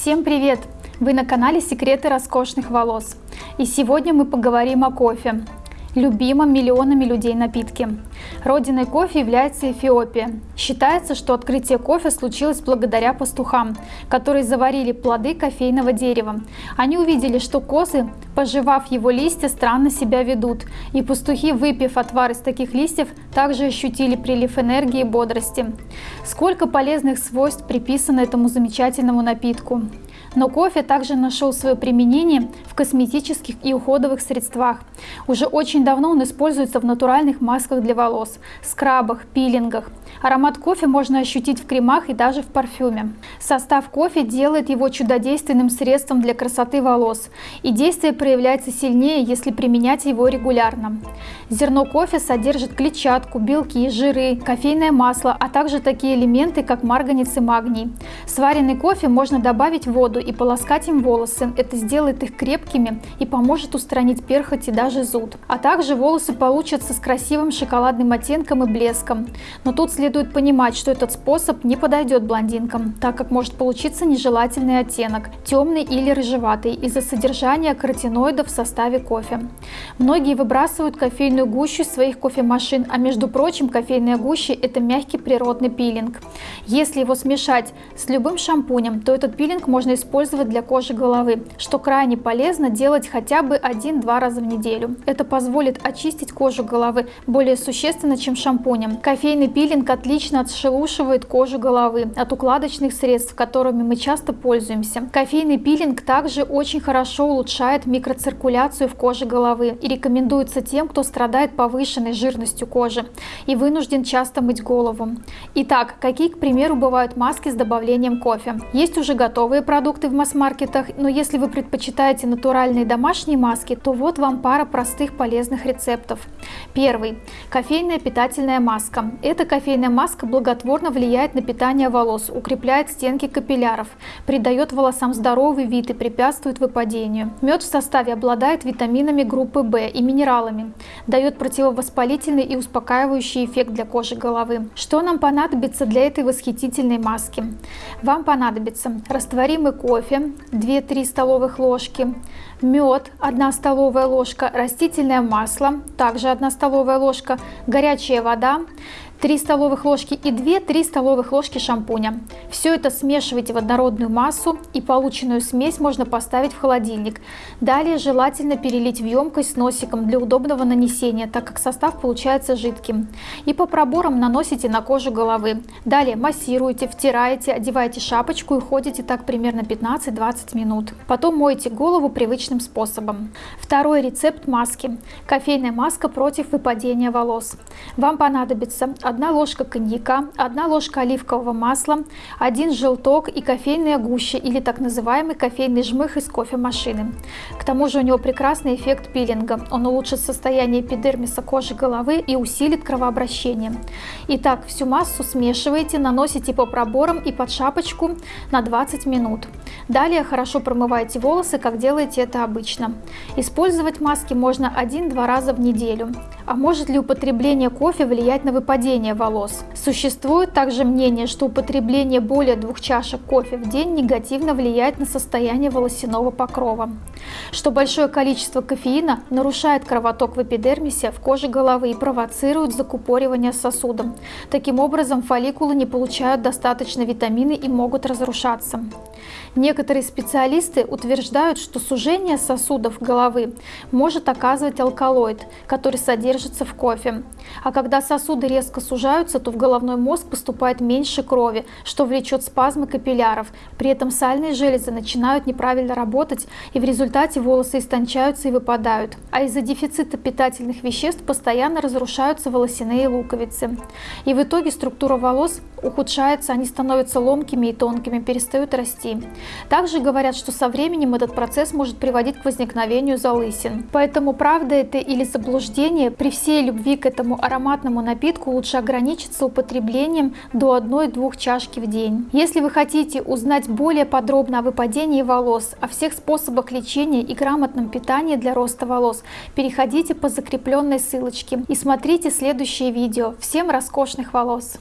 Всем привет! Вы на канале Секреты роскошных волос. И сегодня мы поговорим о кофе любимом миллионами людей напитке. Родиной кофе является Эфиопия. Считается, что открытие кофе случилось благодаря пастухам, которые заварили плоды кофейного дерева. Они увидели, что козы, пожевав его листья, странно себя ведут, и пастухи, выпив отвар из таких листьев, также ощутили прилив энергии и бодрости. Сколько полезных свойств приписано этому замечательному напитку. Но кофе также нашел свое применение в косметических и уходовых средствах. Уже очень давно он используется в натуральных масках для волос, скрабах, пилингах. Аромат кофе можно ощутить в кремах и даже в парфюме. Состав кофе делает его чудодейственным средством для красоты волос, и действие проявляется сильнее, если применять его регулярно. Зерно кофе содержит клетчатку, белки, жиры, кофейное масло, а также такие элементы, как марганец и магний. Сваренный кофе можно добавить в воду и полоскать им волосы. Это сделает их крепкими и поможет устранить перхоть и даже зуд. А также волосы получатся с красивым шоколадным оттенком и блеском. Но тут следует понимать, что этот способ не подойдет блондинкам, так как может получиться нежелательный оттенок, темный или рыжеватый, из-за содержания каротиноидов в составе кофе. Многие выбрасывают кофейную гущу своих кофемашин, а между прочим кофейная гуща это мягкий природный пилинг. Если его смешать с любым шампунем, то этот пилинг можно использовать использовать для кожи головы, что крайне полезно делать хотя бы 1-2 раза в неделю. Это позволит очистить кожу головы более существенно, чем шампунем. Кофейный пилинг отлично отшелушивает кожу головы от укладочных средств, которыми мы часто пользуемся. Кофейный пилинг также очень хорошо улучшает микроциркуляцию в коже головы и рекомендуется тем, кто страдает повышенной жирностью кожи и вынужден часто мыть голову. Итак, какие, к примеру, бывают маски с добавлением кофе? Есть уже готовые продукты, продукты в масс-маркетах, но если вы предпочитаете натуральные домашние маски, то вот вам пара простых полезных рецептов. Первый. Кофейная питательная маска. Эта кофейная маска благотворно влияет на питание волос, укрепляет стенки капилляров, придает волосам здоровый вид и препятствует выпадению. Мед в составе обладает витаминами группы В и минералами, дает противовоспалительный и успокаивающий эффект для кожи головы. Что нам понадобится для этой восхитительной маски? Вам понадобится растворимый кофе, кофе 2-3 столовых ложки, мед 1 столовая ложка, растительное масло также 1 столовая ложка, горячая вода, 3 столовых ложки и 2-3 столовых ложки шампуня. Все это смешивайте в однородную массу и полученную смесь можно поставить в холодильник. Далее желательно перелить в емкость с носиком для удобного нанесения, так как состав получается жидким. И по проборам наносите на кожу головы. Далее массируете, втираете, одеваете шапочку и ходите так примерно 15-20 минут. Потом моете голову привычным способом. Второй рецепт маски. Кофейная маска против выпадения волос. Вам понадобится 1 ложка коньяка, 1 ложка оливкового масла, 1 желток и кофейная гуща или так называемый кофейный жмых из кофемашины. К тому же у него прекрасный эффект пилинга. Он улучшит состояние эпидермиса кожи головы и усилит кровообращение. Итак, всю массу смешиваете, наносите по проборам и под шапочку на 20 минут. Далее хорошо промывайте волосы, как делаете это обычно. Использовать маски можно 1-2 раза в неделю. А может ли употребление кофе влиять на выпадение волос? Существует также мнение, что употребление более двух чашек кофе в день негативно влияет на состояние волосяного покрова. Что большое количество кофеина нарушает кровоток в эпидермисе в коже головы и провоцирует закупоривание сосудом. Таким образом, фолликулы не получают достаточно витамины и могут разрушаться. Некоторые специалисты утверждают, что сужение сосудов головы может оказывать алкалоид, который содержится в кофе. А когда сосуды резко сужаются, то в головной мозг поступает меньше крови, что влечет спазмы капилляров. При этом сальные железы начинают неправильно работать, и в результате волосы истончаются и выпадают. А из-за дефицита питательных веществ постоянно разрушаются волосяные луковицы. И в итоге структура волос ухудшается, они становятся ломкими и тонкими, перестают расти. Также говорят, что со временем этот процесс может приводить к возникновению залысин. Поэтому правда это или заблуждение, при всей любви к этому ароматному напитку лучше ограничиться употреблением до 1-2 чашки в день. Если вы хотите узнать более подробно о выпадении волос, о всех способах лечения и грамотном питании для роста волос, переходите по закрепленной ссылочке и смотрите следующее видео. Всем роскошных волос!